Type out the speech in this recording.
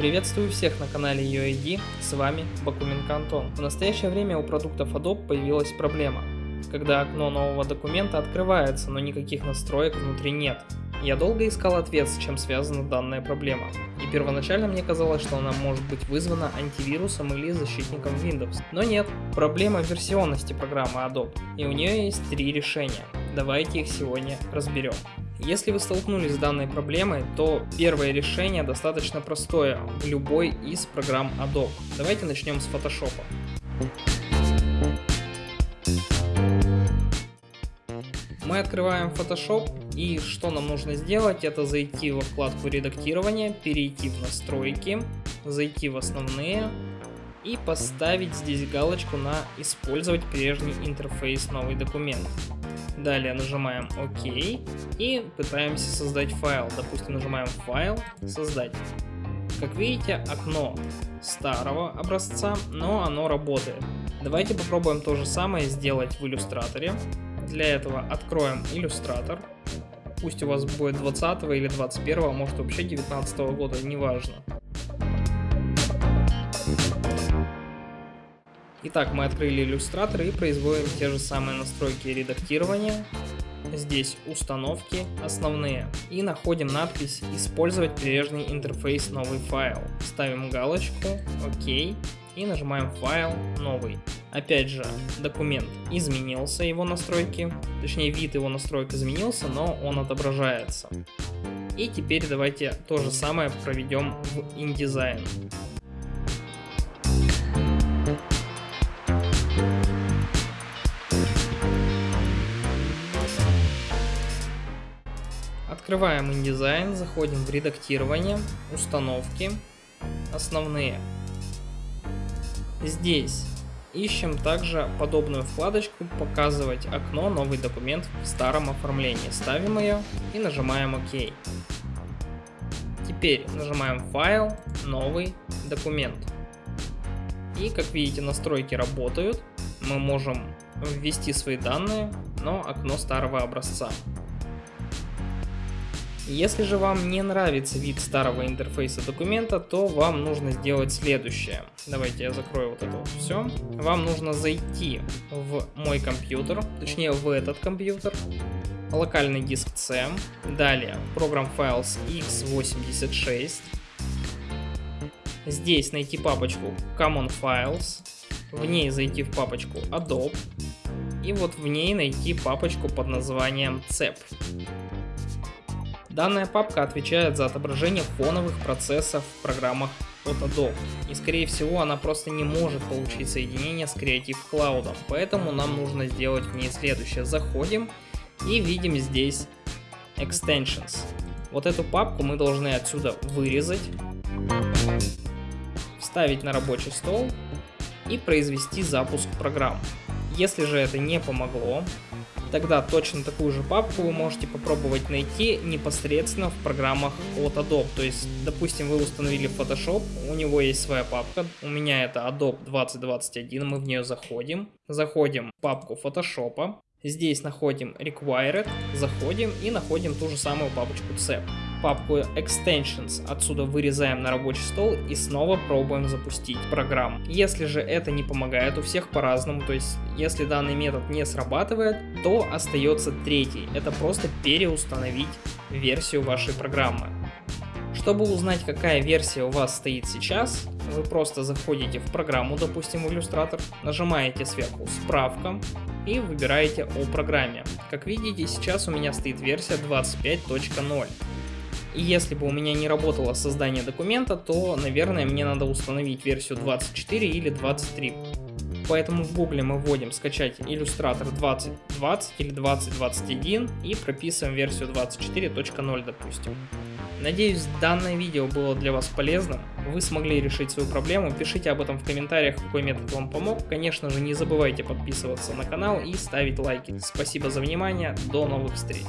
Приветствую всех на канале UID, с вами Бакуменко Антон. В настоящее время у продуктов Adobe появилась проблема, когда окно нового документа открывается, но никаких настроек внутри нет. Я долго искал ответ, с чем связана данная проблема, и первоначально мне казалось, что она может быть вызвана антивирусом или защитником Windows. Но нет, проблема версионности программы Adobe, и у нее есть три решения. Давайте их сегодня разберем. Если вы столкнулись с данной проблемой, то первое решение достаточно простое в любой из программ Adobe. Давайте начнем с Photoshop. Мы открываем Photoshop и что нам нужно сделать, это зайти во вкладку редактирования, перейти в настройки, зайти в основные и поставить здесь галочку на использовать прежний интерфейс новый документ. Далее нажимаем ОК и пытаемся создать файл. Допустим, нажимаем файл, создать. Как видите, окно старого образца, но оно работает. Давайте попробуем то же самое сделать в иллюстраторе. Для этого откроем иллюстратор. Пусть у вас будет 20 или 21, а может вообще 19 года, неважно. Итак, мы открыли иллюстратор и производим те же самые настройки редактирования. Здесь установки основные. И находим надпись «Использовать прежний интерфейс новый файл». Ставим галочку «Ок» и нажимаем «Файл новый». Опять же, документ изменился, его настройки, точнее вид его настроек изменился, но он отображается. И теперь давайте то же самое проведем в InDesign. Открываем InDesign, заходим в редактирование, установки, основные. Здесь ищем также подобную вкладочку «Показывать окно, новый документ в старом оформлении». Ставим ее и нажимаем ОК. Теперь нажимаем «Файл», «Новый документ». И как видите настройки работают. Мы можем ввести свои данные, но окно старого образца. Если же вам не нравится вид старого интерфейса документа, то вам нужно сделать следующее. Давайте я закрою вот это вот все. Вам нужно зайти в мой компьютер, точнее в этот компьютер, локальный диск C, далее Program Files x86, здесь найти папочку Common Files, в ней зайти в папочку Adobe, и вот в ней найти папочку под названием CEP. Данная папка отвечает за отображение фоновых процессов в программах от Adobe. И скорее всего она просто не может получить соединение с Creative Cloud, поэтому нам нужно сделать в ней следующее. Заходим и видим здесь Extensions. Вот эту папку мы должны отсюда вырезать, вставить на рабочий стол и произвести запуск программ. Если же это не помогло, Тогда точно такую же папку вы можете попробовать найти непосредственно в программах от Adobe. То есть, допустим, вы установили Photoshop, у него есть своя папка, у меня это Adobe 2021, мы в нее заходим. Заходим в папку Photoshop, здесь находим Required, заходим и находим ту же самую папочку CEP папку Extensions отсюда вырезаем на рабочий стол и снова пробуем запустить программу. Если же это не помогает, у всех по-разному, то есть если данный метод не срабатывает, то остается третий, это просто переустановить версию вашей программы. Чтобы узнать, какая версия у вас стоит сейчас, вы просто заходите в программу, допустим, в иллюстратор, нажимаете сверху «Справка» и выбираете о программе. Как видите, сейчас у меня стоит версия 25.0. И если бы у меня не работало создание документа, то, наверное, мне надо установить версию 24 или 23. Поэтому в гугле мы вводим скачать иллюстратор 2020 или 2021 и прописываем версию 24.0, допустим. Надеюсь, данное видео было для вас полезным, вы смогли решить свою проблему, пишите об этом в комментариях, какой метод вам помог. Конечно же, не забывайте подписываться на канал и ставить лайки. Спасибо за внимание, до новых встреч!